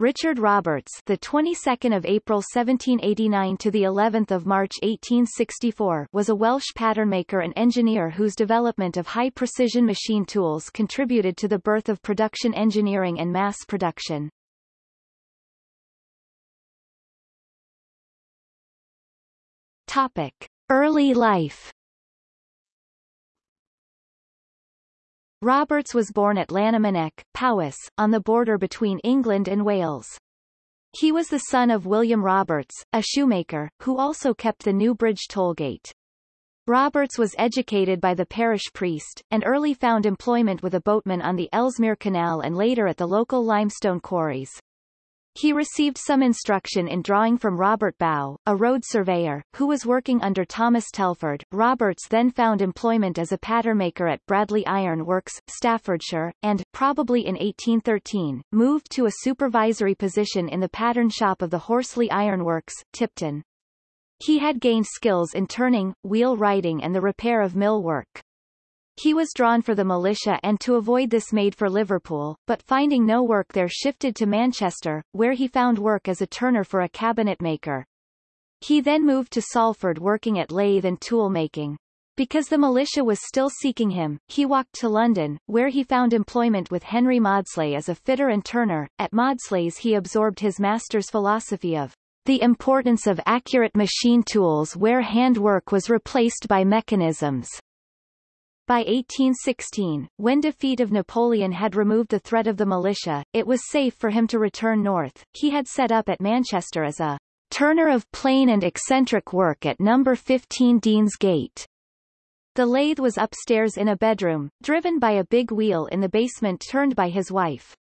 Richard Roberts, the 22nd of April 1789 to the 11th of March 1864, was a Welsh patternmaker and engineer whose development of high-precision machine tools contributed to the birth of production engineering and mass production. Topic: Early life. Roberts was born at Llanymynech, Powys, on the border between England and Wales. He was the son of William Roberts, a shoemaker, who also kept the Newbridge tollgate. Roberts was educated by the parish priest, and early found employment with a boatman on the Ellesmere Canal and later at the local limestone quarries. He received some instruction in drawing from Robert Bow, a road surveyor, who was working under Thomas Telford. Roberts then found employment as a patternmaker at Bradley Iron Works, Staffordshire, and, probably in 1813, moved to a supervisory position in the pattern shop of the Horsley Iron Works, Tipton. He had gained skills in turning, wheelwrighting and the repair of mill work. He was drawn for the militia and to avoid this made for Liverpool, but finding no work there shifted to Manchester, where he found work as a turner for a cabinet maker. He then moved to Salford working at lathe and tool making. Because the militia was still seeking him, he walked to London, where he found employment with Henry Maudslay as a fitter and turner. At Maudslay's he absorbed his master's philosophy of the importance of accurate machine tools where handwork was replaced by mechanisms. By 1816, when defeat of Napoleon had removed the threat of the militia, it was safe for him to return north. He had set up at Manchester as a turner of plain and eccentric work at number 15 Deansgate. The lathe was upstairs in a bedroom, driven by a big wheel in the basement turned by his wife.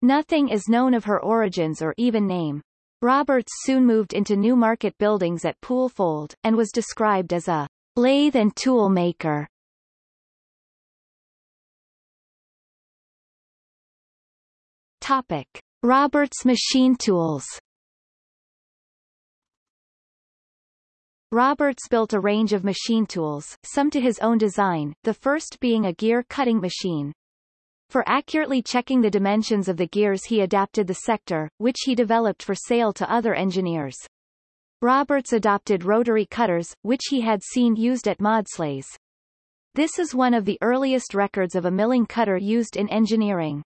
Nothing is known of her origins or even name. Roberts soon moved into new market buildings at Poolfold, and was described as a lathe and tool maker. Topic. Roberts machine tools Roberts built a range of machine tools, some to his own design, the first being a gear cutting machine. For accurately checking the dimensions of the gears he adapted the sector, which he developed for sale to other engineers. Roberts adopted rotary cutters, which he had seen used at Maudslay's. This is one of the earliest records of a milling cutter used in engineering.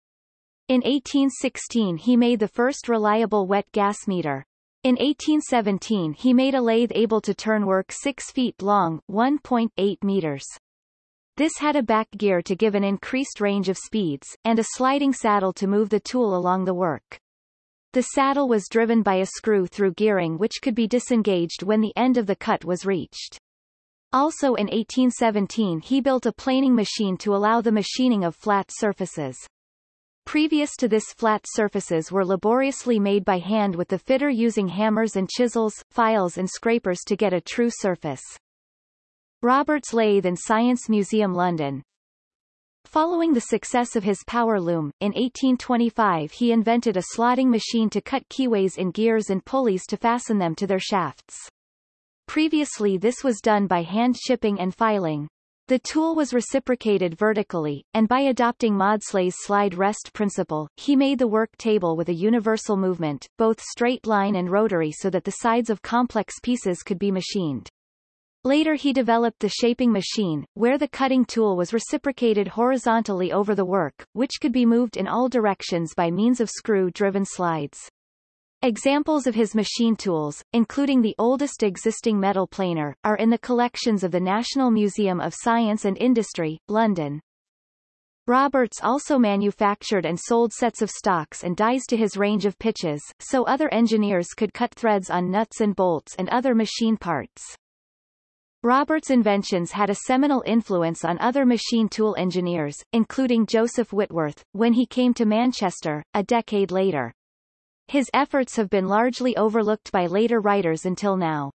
In 1816 he made the first reliable wet gas meter. In 1817 he made a lathe able to turn work 6 feet long 1.8 meters. This had a back gear to give an increased range of speeds, and a sliding saddle to move the tool along the work. The saddle was driven by a screw-through gearing which could be disengaged when the end of the cut was reached. Also in 1817 he built a planing machine to allow the machining of flat surfaces. Previous to this flat surfaces were laboriously made by hand with the fitter using hammers and chisels, files and scrapers to get a true surface. Roberts Lathe and Science Museum London Following the success of his power loom, in 1825 he invented a slotting machine to cut keyways in gears and pulleys to fasten them to their shafts. Previously this was done by hand chipping and filing. The tool was reciprocated vertically, and by adopting Maudslay's slide rest principle, he made the work table with a universal movement, both straight line and rotary so that the sides of complex pieces could be machined. Later he developed the shaping machine, where the cutting tool was reciprocated horizontally over the work, which could be moved in all directions by means of screw-driven slides. Examples of his machine tools, including the oldest existing metal planer, are in the collections of the National Museum of Science and Industry, London. Roberts also manufactured and sold sets of stocks and dies to his range of pitches, so other engineers could cut threads on nuts and bolts and other machine parts. Roberts' inventions had a seminal influence on other machine tool engineers, including Joseph Whitworth, when he came to Manchester, a decade later. His efforts have been largely overlooked by later writers until now.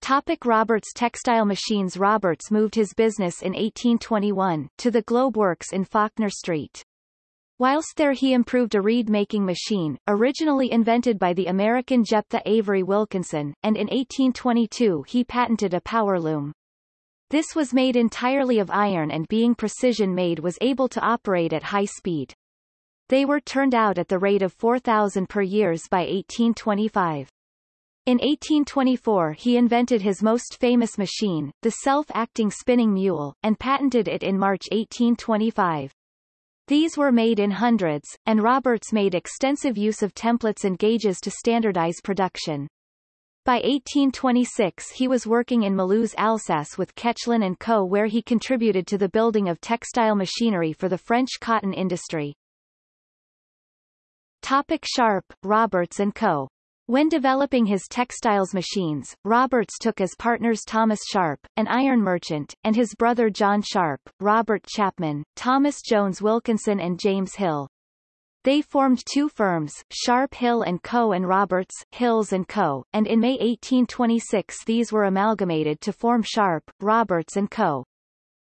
Topic Roberts Textile Machines Roberts moved his business in 1821, to the Globe Works in Faulkner Street. Whilst there he improved a reed-making machine, originally invented by the American Jephthah Avery Wilkinson, and in 1822 he patented a power loom. This was made entirely of iron and being precision made was able to operate at high speed. They were turned out at the rate of 4,000 per years by 1825. In 1824 he invented his most famous machine, the self-acting spinning mule, and patented it in March 1825. These were made in hundreds, and Roberts made extensive use of templates and gauges to standardize production. By 1826 he was working in Mulhouse, Alsace with Koechlin & Co. where he contributed to the building of textile machinery for the French cotton industry. Topic Sharp, Roberts & Co. When developing his textiles machines, Roberts took as partners Thomas Sharp, an iron merchant, and his brother John Sharp, Robert Chapman, Thomas Jones Wilkinson and James Hill. They formed two firms, Sharp Hill & Co. and Roberts, Hills & Co., and in May 1826 these were amalgamated to form Sharp, Roberts & Co.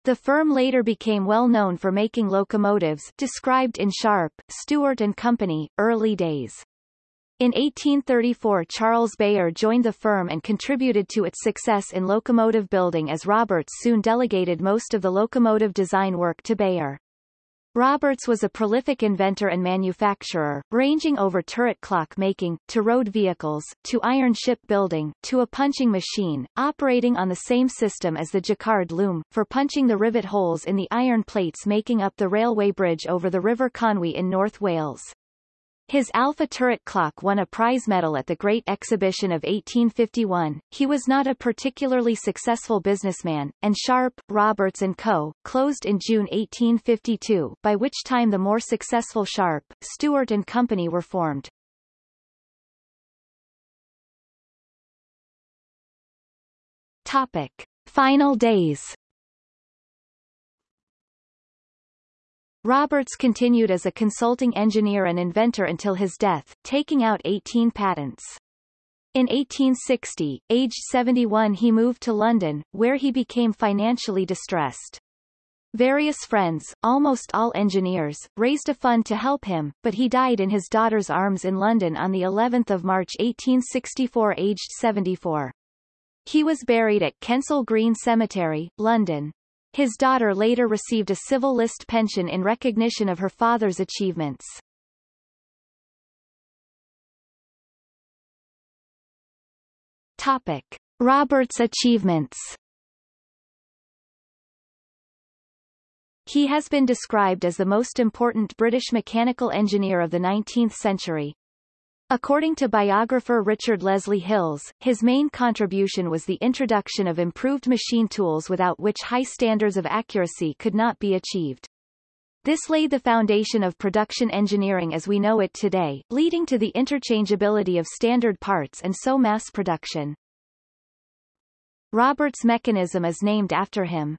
The firm later became well known for making locomotives described in Sharp, Stewart & Company, early days. In 1834 Charles Beyer joined the firm and contributed to its success in locomotive building as Roberts soon delegated most of the locomotive design work to Beyer. Roberts was a prolific inventor and manufacturer, ranging over turret clock making, to road vehicles, to iron ship building, to a punching machine, operating on the same system as the Jacquard loom, for punching the rivet holes in the iron plates making up the railway bridge over the River Conwy in North Wales. His Alpha turret clock won a prize medal at the Great Exhibition of 1851. He was not a particularly successful businessman, and Sharp, Roberts & Co. closed in June 1852, by which time the more successful Sharp, Stewart & Company were formed. Topic. Final days Roberts continued as a consulting engineer and inventor until his death, taking out 18 patents. In 1860, aged 71 he moved to London, where he became financially distressed. Various friends, almost all engineers, raised a fund to help him, but he died in his daughter's arms in London on the 11th of March 1864 aged 74. He was buried at Kensal Green Cemetery, London. His daughter later received a civil list pension in recognition of her father's achievements. Topic. Roberts' achievements He has been described as the most important British mechanical engineer of the 19th century, According to biographer Richard Leslie Hills, his main contribution was the introduction of improved machine tools without which high standards of accuracy could not be achieved. This laid the foundation of production engineering as we know it today, leading to the interchangeability of standard parts and so mass production. Robert's mechanism is named after him.